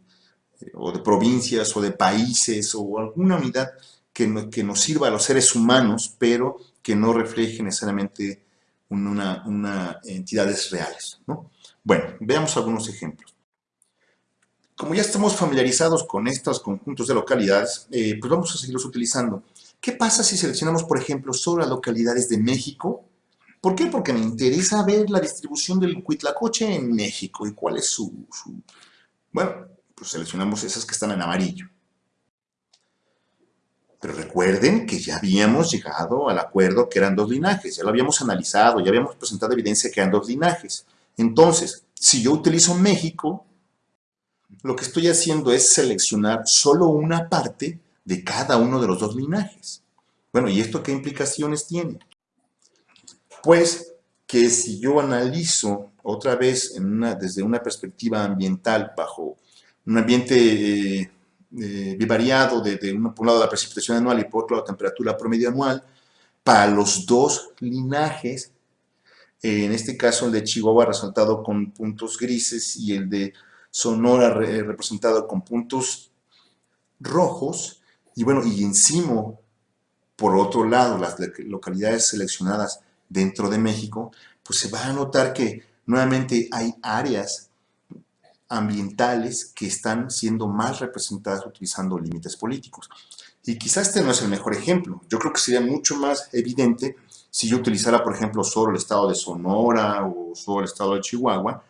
Speaker 1: o de provincias o de países o alguna unidad que, nos sirva a los seres humanos, pero que no refleje necesariamente una, entidades reales. ¿no? Bueno, veamos algunos ejemplos. Como ya estamos familiarizados con estos conjuntos de localidades, pues vamos a seguirlos utilizando. ¿Qué pasa si seleccionamos, por ejemplo, solo las localidades de México ¿Por qué? Porque me interesa ver la distribución del cuitlacoche en México y cuál es su, Bueno, pues seleccionamos esas que están en amarillo. Pero recuerden que ya habíamos llegado al acuerdo que eran dos linajes, ya lo habíamos analizado, ya habíamos presentado evidencia que eran dos linajes. Entonces, si yo utilizo México, lo que estoy haciendo es seleccionar solo una parte de cada uno de los dos linajes. Bueno, ¿y esto qué implicaciones tiene? pues que si yo analizo otra vez desde una perspectiva ambiental bajo un ambiente eh, eh, bivariado de, un, por un lado la precipitación anual y por otro la temperatura promedio anual, para los dos linajes, en este caso el de Chihuahua resaltado con puntos grises y el de Sonora representado con puntos rojos, y bueno, y encima, por otro lado, las localidades seleccionadas dentro de México, pues se va a notar que nuevamente hay áreas ambientales que están siendo más representadas utilizando límites políticos. Y quizás este no es el mejor ejemplo. Yo creo que sería mucho más evidente si yo utilizara, por ejemplo, solo el estado de Sonora o solo el estado de Chihuahua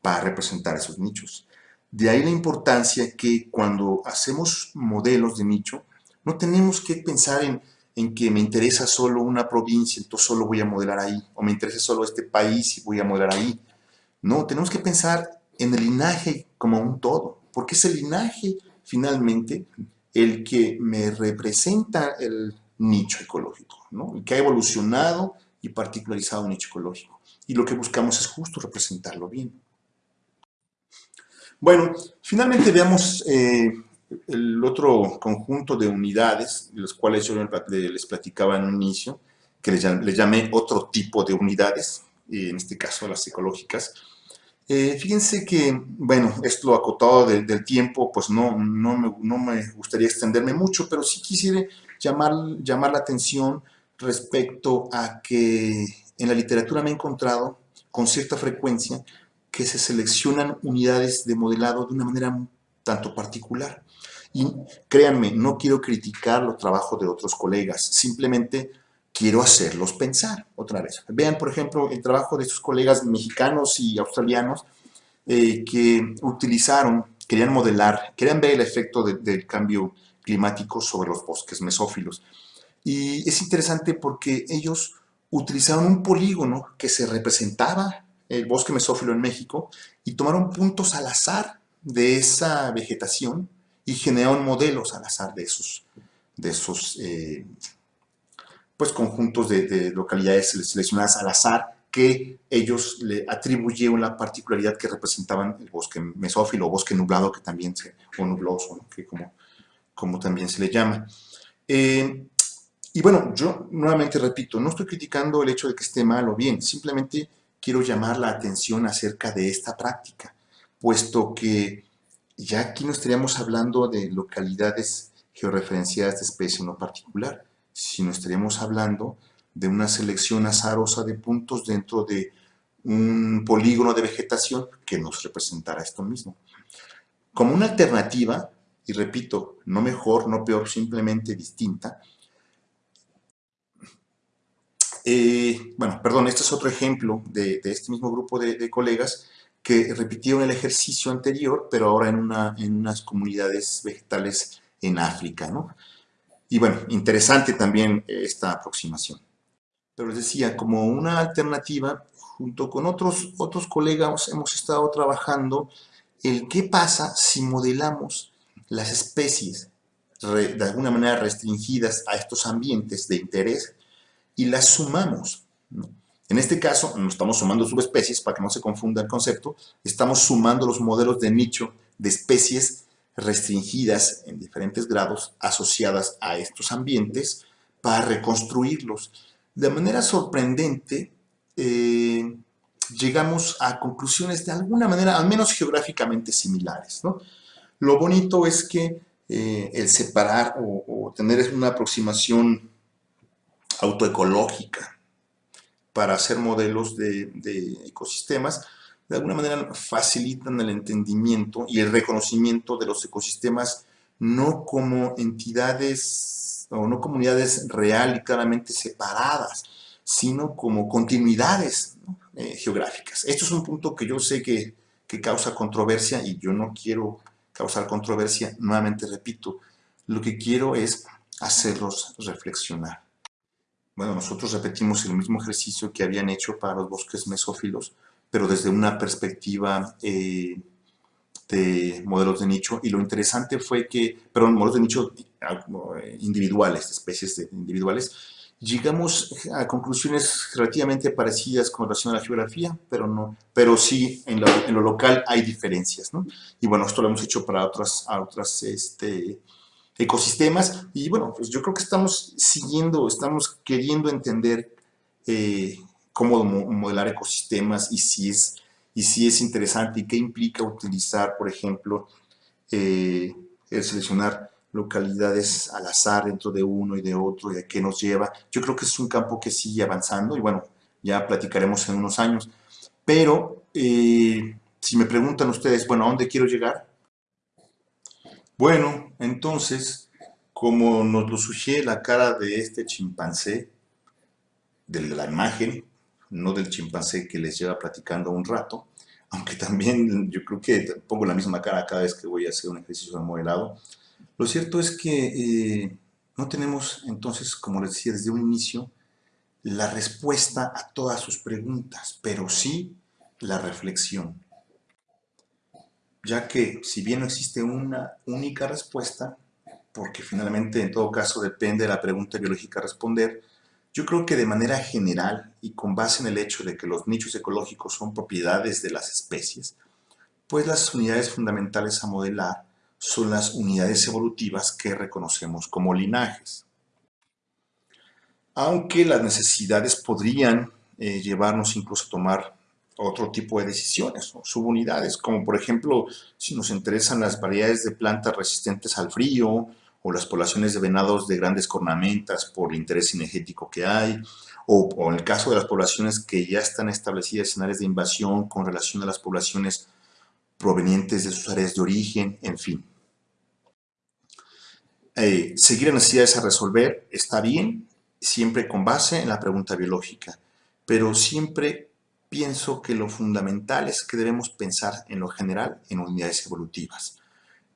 Speaker 1: para representar esos nichos. De ahí la importancia que cuando hacemos modelos de nicho, No tenemos que pensar en, en que me interesa solo una provincia, entonces solo voy a modelar ahí, o me interesa solo este país y voy a modelar ahí. No, tenemos que pensar en el linaje como un todo, porque es el linaje finalmente el que me representa el nicho ecológico, ¿no? el que ha evolucionado y particularizado un nicho ecológico. Y lo que buscamos es justo representarlo bien. Bueno, finalmente veamos eh, el otro conjunto de unidades, de los cuales yo les platicaba en un inicio, que les llamé otro tipo de unidades, en este caso las ecológicas. Eh, fíjense que, bueno, esto acotado del tiempo, pues no, no, me, no, me, gustaría extenderme mucho, pero sí quisiera llamar, llamar la atención respecto a que en la literatura me he encontrado con cierta frecuencia que se seleccionan unidades de modelado de una manera tanto particular. Y créanme, no quiero criticar los trabajos de otros colegas, simplemente quiero hacerlos pensar otra vez. Vean, por ejemplo, el trabajo de sus colegas mexicanos y australianos eh, que utilizaron, querían modelar, querían ver el efecto del cambio climático sobre los bosques mesófilos. Y es interesante porque ellos utilizaron un polígono que se representaba el bosque mesófilo en México y tomaron puntos al azar de esa vegetación y generaron modelos al azar de esos, de esos eh, pues, conjuntos de, localidades seleccionadas al azar que ellos le atribuyeron la particularidad que representaban el bosque mesófilo o bosque nublado, que también se, o nubloso, que como, como también se le llama. Eh, y bueno, yo nuevamente repito, no estoy criticando el hecho de que esté mal o bien, simplemente quiero llamar la atención acerca de esta práctica, puesto que ya aquí no estaríamos hablando de localidades georreferenciadas de especie no particular, sino estaríamos hablando de una selección azarosa de puntos dentro de un polígono de vegetación que nos representará esto mismo. Como una alternativa, y repito, no mejor, no peor, simplemente distinta, eh, bueno, perdón, este es otro ejemplo de, este mismo grupo de, colegas que repitieron el ejercicio anterior, pero ahora en, una, en unas comunidades vegetales en África, ¿no? Y bueno, interesante también esta aproximación. Pero les decía, como una alternativa, junto con otros, otros colegas hemos estado trabajando el qué pasa si modelamos las especies de alguna manera restringidas a estos ambientes de interés y las sumamos. En este caso, no estamos sumando subespecies, para que no se confunda el concepto, estamos sumando los modelos de nicho de especies restringidas en diferentes grados asociadas a estos ambientes para reconstruirlos. De manera sorprendente, eh, llegamos a conclusiones de alguna manera, al menos geográficamente similares. Lo bonito es que eh, el separar o tener una aproximación autoecológica para hacer modelos de, ecosistemas, de alguna manera facilitan el entendimiento y el reconocimiento de los ecosistemas no como entidades o no comunidades real y claramente separadas, sino como continuidades eh, geográficas. Esto es un punto que yo sé que, que causa controversia y yo no quiero causar controversia, nuevamente repito, lo que quiero es hacerlos reflexionar. Bueno, nosotros repetimos el mismo ejercicio que habían hecho para los bosques mesófilos, pero desde una perspectiva eh, de modelos de nicho. Y lo interesante fue que, perdón, modelos de nicho eh, individuales, especies individuales, llegamos a conclusiones relativamente parecidas con relación a la geografía, pero, no, pero sí en lo, local hay diferencias. ¿no? Y bueno, esto lo hemos hecho para otras, otras este, ecosistemas. Y bueno, pues yo creo que estamos siguiendo, estamos queriendo entender eh, cómo modelar ecosistemas y si, es, y si es interesante y qué implica utilizar, por ejemplo, eh, el seleccionar localidades al azar dentro de uno y de otro y a qué nos lleva. Yo creo que es un campo que sigue avanzando y bueno, ya platicaremos en unos años. Pero eh, si me preguntan ustedes, bueno, ¿a dónde quiero llegar? Bueno, entonces, como nos lo sugiere la cara de este chimpancé, de la imagen, no del chimpancé que les lleva platicando un rato, aunque también yo creo que pongo la misma cara cada vez que voy a hacer un ejercicio de modelado, lo cierto es que eh, No tenemos entonces, como les decía desde un inicio, la respuesta a todas sus preguntas, pero sí la reflexión. Ya que si bien no existe una única respuesta, porque finalmente en todo caso depende de la pregunta biológica a responder, yo creo que de manera general y con base en el hecho de que los nichos ecológicos son propiedades de las especies, pues las unidades fundamentales a modelar son las unidades evolutivas que reconocemos como linajes. Aunque las necesidades podrían eh, llevarnos incluso a tomar otro tipo de decisiones, subunidades, como por ejemplo si nos interesan las variedades de plantas resistentes al frío o las poblaciones de venados de grandes cornamentas por el interés energético que hay, o, en el caso de las poblaciones que ya están establecidas en áreas de invasión con relación a las poblaciones provenientes de sus áreas de origen, en fin. Eh, seguir necesidades a resolver está bien, siempre con base en la pregunta biológica, pero siempre pienso que lo fundamental es que debemos pensar en lo general en unidades evolutivas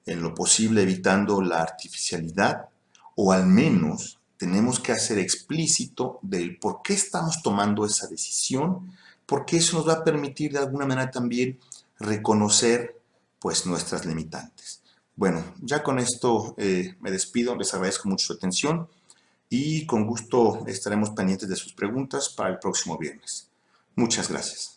Speaker 1: en lo posible evitando la artificialidad, o al menos tenemos que hacer explícito del por qué estamos tomando esa decisión, porque eso nos va a permitir de alguna manera también reconocer pues nuestras limitantes. Bueno, ya con esto eh, me despido, les agradezco mucho su atención y con gusto estaremos pendientes de sus preguntas para el próximo viernes. Muchas gracias.